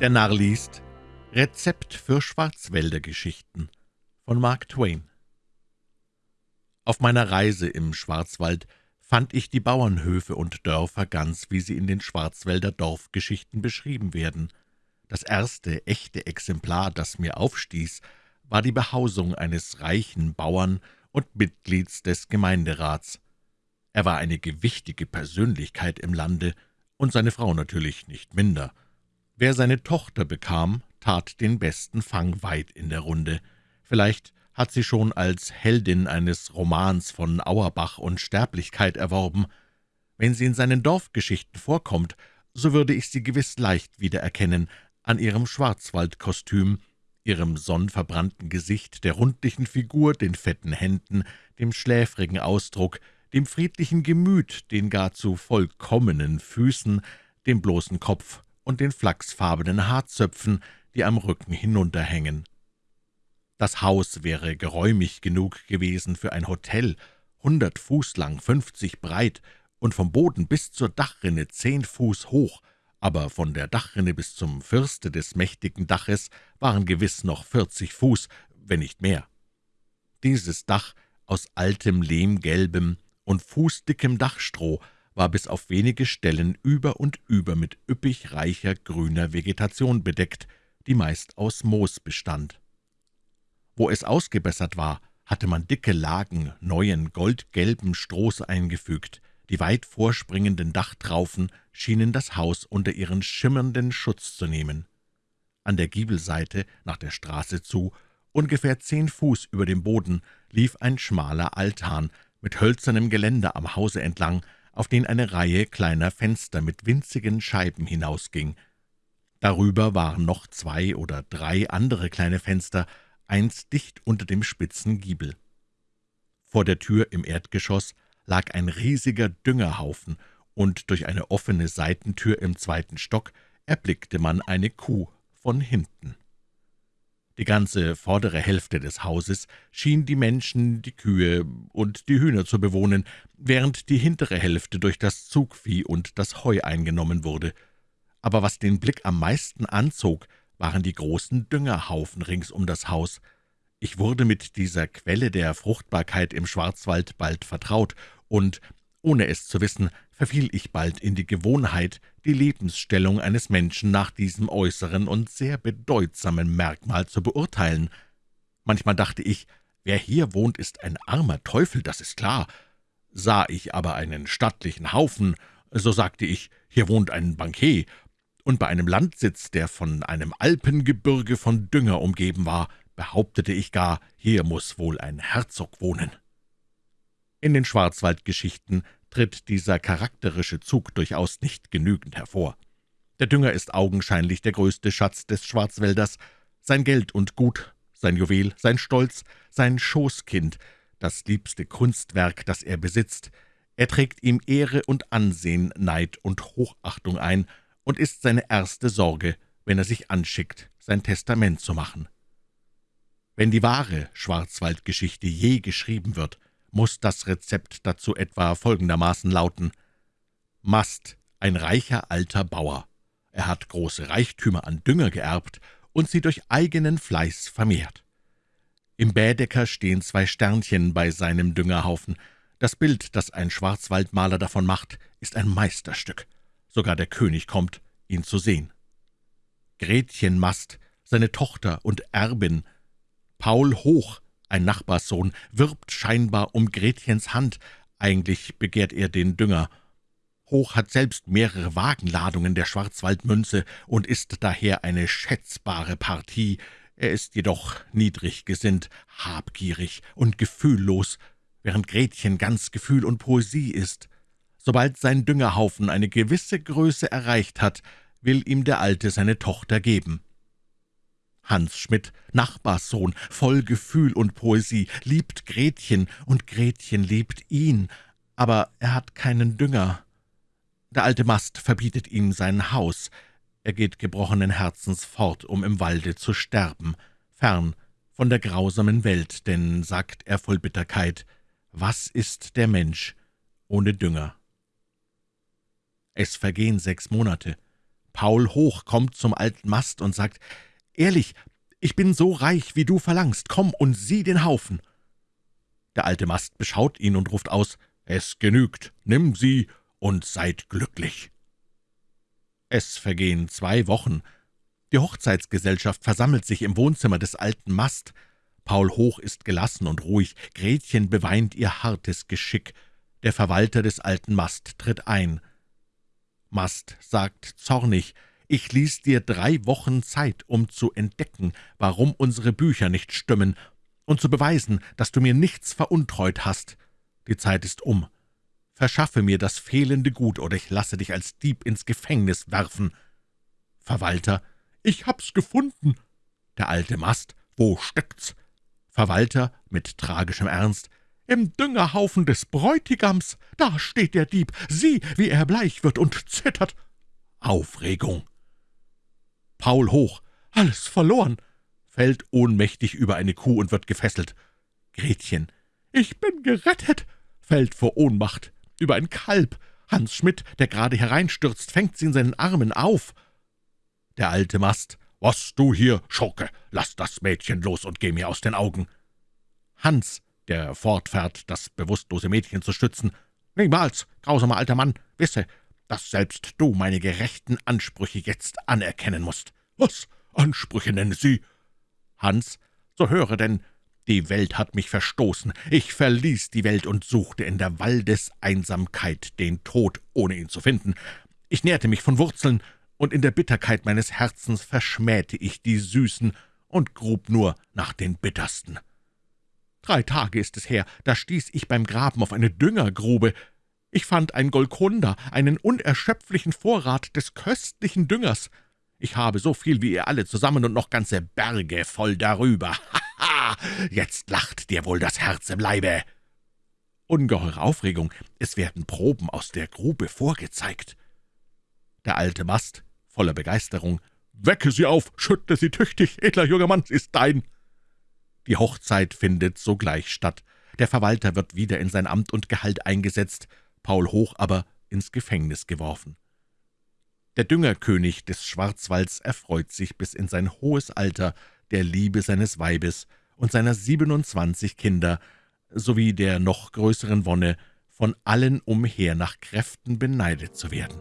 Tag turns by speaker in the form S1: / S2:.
S1: Der Narr liest Rezept für Schwarzwäldergeschichten von Mark Twain Auf meiner Reise im Schwarzwald fand ich die Bauernhöfe und Dörfer ganz, wie sie in den Schwarzwälder Dorfgeschichten beschrieben werden. Das erste echte Exemplar, das mir aufstieß, war die Behausung eines reichen Bauern und Mitglieds des Gemeinderats. Er war eine gewichtige Persönlichkeit im Lande, und seine Frau natürlich nicht minder. Wer seine Tochter bekam, tat den besten Fang weit in der Runde. Vielleicht hat sie schon als Heldin eines Romans von Auerbach und Sterblichkeit erworben. Wenn sie in seinen Dorfgeschichten vorkommt, so würde ich sie gewiss leicht wiedererkennen an ihrem Schwarzwaldkostüm, ihrem sonnverbrannten Gesicht, der rundlichen Figur, den fetten Händen, dem schläfrigen Ausdruck, dem friedlichen Gemüt, den gar zu vollkommenen Füßen, dem bloßen Kopf und den flachsfarbenen Haarzöpfen, die am Rücken hinunterhängen. Das Haus wäre geräumig genug gewesen für ein Hotel, hundert Fuß lang, fünfzig breit und vom Boden bis zur Dachrinne zehn Fuß hoch, aber von der Dachrinne bis zum Firste des mächtigen Daches waren gewiss noch vierzig Fuß, wenn nicht mehr. Dieses Dach aus altem lehmgelbem und fußdickem Dachstroh war bis auf wenige Stellen über und über mit üppig reicher grüner Vegetation bedeckt, die meist aus Moos bestand. Wo es ausgebessert war, hatte man dicke Lagen neuen, goldgelben Strohs eingefügt. Die weit vorspringenden Dachtraufen schienen das Haus unter ihren schimmernden Schutz zu nehmen. An der Giebelseite, nach der Straße zu, ungefähr zehn Fuß über dem Boden, lief ein schmaler Altan mit hölzernem Geländer am Hause entlang, auf den eine Reihe kleiner Fenster mit winzigen Scheiben hinausging. Darüber waren noch zwei oder drei andere kleine Fenster, eins dicht unter dem spitzen Giebel. Vor der Tür im Erdgeschoss lag ein riesiger Düngerhaufen, und durch eine offene Seitentür im zweiten Stock erblickte man eine Kuh von hinten. Die ganze vordere Hälfte des Hauses schien die Menschen, die Kühe und die Hühner zu bewohnen, während die hintere Hälfte durch das Zugvieh und das Heu eingenommen wurde. Aber was den Blick am meisten anzog, waren die großen Düngerhaufen rings um das Haus. Ich wurde mit dieser Quelle der Fruchtbarkeit im Schwarzwald bald vertraut, und ohne es zu wissen, verfiel ich bald in die Gewohnheit, die Lebensstellung eines Menschen nach diesem äußeren und sehr bedeutsamen Merkmal zu beurteilen. Manchmal dachte ich, wer hier wohnt, ist ein armer Teufel, das ist klar. Sah ich aber einen stattlichen Haufen, so sagte ich, hier wohnt ein Bankier, und bei einem Landsitz, der von einem Alpengebirge von Dünger umgeben war, behauptete ich gar, hier muss wohl ein Herzog wohnen. In den Schwarzwaldgeschichten tritt dieser charakterische Zug durchaus nicht genügend hervor. Der Dünger ist augenscheinlich der größte Schatz des Schwarzwälders, sein Geld und Gut, sein Juwel, sein Stolz, sein Schoßkind, das liebste Kunstwerk, das er besitzt. Er trägt ihm Ehre und Ansehen, Neid und Hochachtung ein und ist seine erste Sorge, wenn er sich anschickt, sein Testament zu machen. Wenn die wahre Schwarzwaldgeschichte je geschrieben wird, muss das Rezept dazu etwa folgendermaßen lauten. Mast, ein reicher alter Bauer. Er hat große Reichtümer an Dünger geerbt und sie durch eigenen Fleiß vermehrt. Im Bädecker stehen zwei Sternchen bei seinem Düngerhaufen. Das Bild, das ein Schwarzwaldmaler davon macht, ist ein Meisterstück. Sogar der König kommt, ihn zu sehen. Gretchen Mast, seine Tochter und Erbin, Paul Hoch, ein Nachbarssohn wirbt scheinbar um Gretchens Hand, eigentlich begehrt er den Dünger. Hoch hat selbst mehrere Wagenladungen der Schwarzwaldmünze und ist daher eine schätzbare Partie. Er ist jedoch niedrig gesinnt, habgierig und gefühllos, während Gretchen ganz Gefühl und Poesie ist. Sobald sein Düngerhaufen eine gewisse Größe erreicht hat, will ihm der Alte seine Tochter geben. Hans Schmidt, Nachbarssohn, voll Gefühl und Poesie, liebt Gretchen, und Gretchen liebt ihn, aber er hat keinen Dünger. Der alte Mast verbietet ihm sein Haus. Er geht gebrochenen Herzens fort, um im Walde zu sterben, fern von der grausamen Welt, denn, sagt er voll Bitterkeit, was ist der Mensch ohne Dünger? Es vergehen sechs Monate. Paul Hoch kommt zum alten Mast und sagt, »Ehrlich, ich bin so reich, wie du verlangst, komm und sieh den Haufen.« Der alte Mast beschaut ihn und ruft aus, »Es genügt, nimm sie und seid glücklich.« Es vergehen zwei Wochen. Die Hochzeitsgesellschaft versammelt sich im Wohnzimmer des alten Mast. Paul Hoch ist gelassen und ruhig, Gretchen beweint ihr hartes Geschick. Der Verwalter des alten Mast tritt ein. Mast sagt zornig, »Ich ließ dir drei Wochen Zeit, um zu entdecken, warum unsere Bücher nicht stimmen, und zu beweisen, dass du mir nichts veruntreut hast. Die Zeit ist um. Verschaffe mir das fehlende Gut, oder ich lasse dich als Dieb ins Gefängnis werfen.« Verwalter, »Ich hab's gefunden.« Der alte Mast, »Wo steckt's?« Verwalter mit tragischem Ernst, »Im Düngerhaufen des Bräutigams, da steht der Dieb, sieh, wie er bleich wird und zittert.« Aufregung. Paul hoch, »Alles verloren!« fällt ohnmächtig über eine Kuh und wird gefesselt. Gretchen, »Ich bin gerettet!« fällt vor Ohnmacht über ein Kalb. Hans Schmidt, der gerade hereinstürzt, fängt sie in seinen Armen auf. Der alte Mast, »Was du hier, Schurke, lass das Mädchen los und geh mir aus den Augen!« Hans, der fortfährt, das bewusstlose Mädchen zu stützen, »Niemals, grausamer alter Mann, wisse, dass selbst du meine gerechten Ansprüche jetzt anerkennen musst.« »Was, Ansprüche nennen Sie?« Hans, »So höre denn, die Welt hat mich verstoßen. Ich verließ die Welt und suchte in der Waldeseinsamkeit den Tod, ohne ihn zu finden. Ich nährte mich von Wurzeln, und in der Bitterkeit meines Herzens verschmähte ich die Süßen und grub nur nach den Bittersten. Drei Tage ist es her, da stieß ich beim Graben auf eine Düngergrube. Ich fand ein Golkonda, einen unerschöpflichen Vorrat des köstlichen Düngers. Ich habe so viel wie ihr alle zusammen und noch ganze Berge voll darüber. Ha, jetzt lacht dir wohl das Herz im Leibe!« Ungeheure Aufregung, es werden Proben aus der Grube vorgezeigt. Der alte Mast, voller Begeisterung, »Wecke sie auf, schüttle sie tüchtig, edler junger Mann, sie ist dein!« Die Hochzeit findet sogleich statt. Der Verwalter wird wieder in sein Amt und Gehalt eingesetzt, Paul Hoch aber ins Gefängnis geworfen. Der Düngerkönig des Schwarzwalds erfreut sich bis in sein hohes Alter der Liebe seines Weibes und seiner 27 Kinder sowie der noch größeren Wonne, von allen umher nach Kräften beneidet zu werden.